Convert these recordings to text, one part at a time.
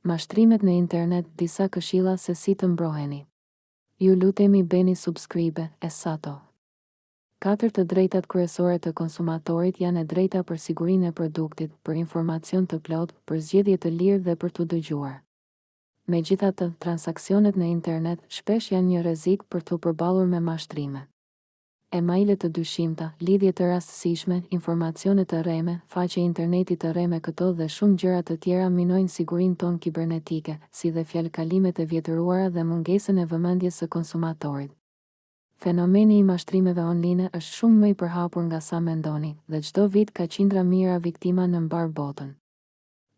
Mashtrimet në internet disa këshilla se si të mbroheni Ju lutemi bëni subscribe e sato Katër të drejtat kryesore të konsumatorit janë e drejta për sigurinë e produktit, për informacion të plotë, për zgjedhje të lirë dhe për t'u dëgjuar. Megjithatë, transaksionet në internet shpesh janë një rrezik për t'u përballur me mashtrime. e-maile të dyshimta, lidhje të rastësishme, informacione të rreme, faqe interneti të rreme këto dhe shumë gjëra të tjera minojnë sigurinë tonë kibernetike, si dhe fjalëkalimet e vjetruara dhe mungesën e vëmendjes së konsumatorit. Fenomeni i mashtrimeve online është shumë më i përhapur nga sa mendoni, dhe çdo vit ka qindra mijëra viktima në mbarë botën.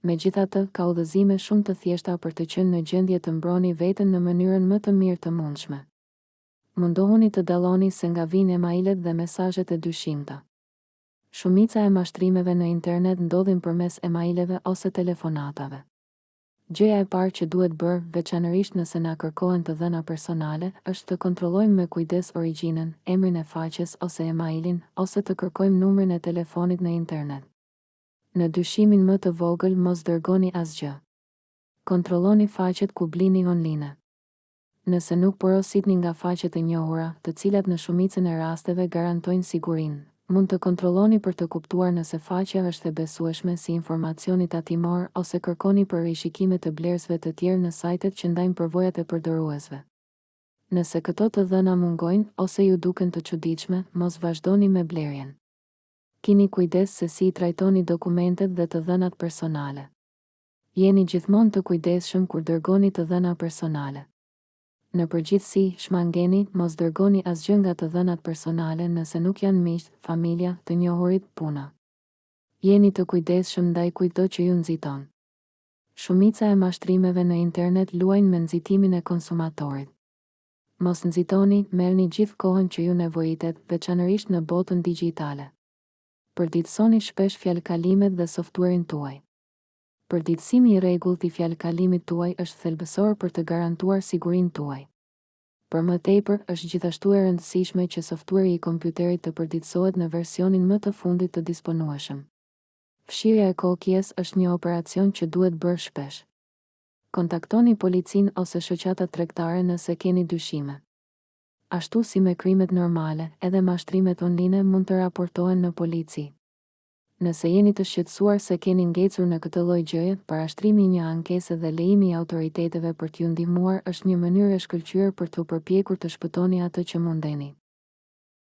Megjithatë, ka udhëzime shumë të thjeshta për të qenë në gjendje të mbroni veten në mënyrën më të mirë të mundshme. Mundohuni të dalloni se nga vijnë emailet dhe mesazhet e dyshimta. Shumica e mashtrimeve në internet ndodhin përmes emaileve ose telefonatave. Gjëja e parë që duhet bërë, veçanërisht nëse na kërkohen të dhëna personale, është të kontrollojmë me kujdes origjinën, emrin e faqes ose emailin, ose të kërkojmë numrin e telefonit në internet. Në dyshimin më të vogël mos dërgoni asgjë. Kontrolloni faqet ku blini online. Nëse nuk porositni nga faqet e njohura, të cilat në shumicën e rasteve garantojnë sigurinë, mund të kontrolloni për të kuptuar nëse faqja është e besueshme si informacioni tatimor ose kërkoni për rishikime të blerësve të tjerë në sajtet që ndajnë përvojat e përdoruesve. Nëse këto të dhëna mungojnë ose ju duken të çuditshme, mos vazhdoni me blerjen. Kini kujdes se si i trajtoni dokumentet dhe të dhënat personale. Jeni gjithmonë të kujdesshëm kur dërgoni të dhëna personale. Në përgjithësi, shmangeni, mos dërgoni asgjë nga të dhënat personale nëse nuk janë miqtë, familja, të njohurit, puna. Jeni të kujdesshëm ndaj kujtdo që ju nxiton. Shumica e mashtrimeve në internet luajnë me nxitimin e konsumatorit. Mos nxitoni, merrni gjithë kohën që ju nevojitet, veçanërisht në botën digjitale. Përditësoni shpesh fjalëkalimet dhe softuerin tuaj. Përditësimi i rregullt i fjalëkalimit tuaj është thelbësor për të garantuar sigurinë tuaj. Për më tepër, është gjithashtu e rëndësishme që softueri i kompjuterit të përditësohet në versionin më të fundit të disponueshëm. Fshirja e cookies është një operacion që duhet bërë shpesh. Kontaktoni policinë ose shoqatat tregtare nëse keni dyshime. Ashtu si me krimet normale, edhe mashtrimet online mund të raportohen në polici. Nëse jeni të shqetësuar se keni ngecur në këtë lloj gjëje, parashtrimi i një ankese dhe lejimi i autoriteteve për t'ju ndihmuar është një mënyrë e shkëlqyer për t'u përpjekur të shpëtoni atë që mundeni.